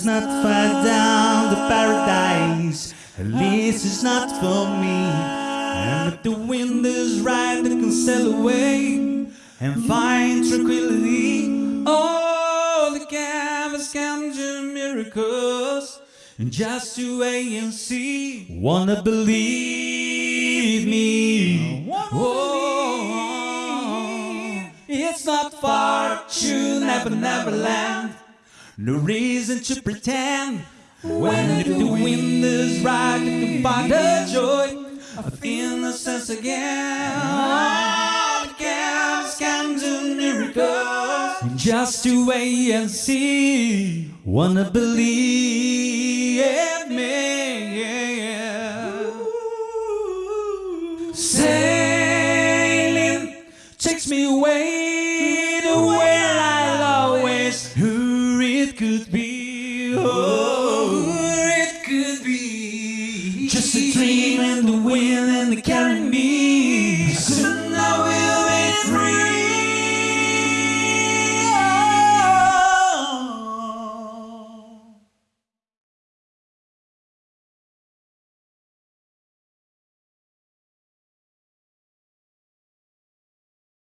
It's not far down the paradise, at least it's not for me. And if the wind is right, I can sail away and find tranquility. Oh, the canvas can do miracles. And just to wait and see, wanna believe me. Oh, it's not far to Never Never Land. No reason to pretend. When the wind is right, you can find the joy of innocence again. Just to wait and see. Wanna believe me. Yeah. Sailing takes me away to where I'll always who it could be. Oh, it could be. Just a dream and the wind and the carry me.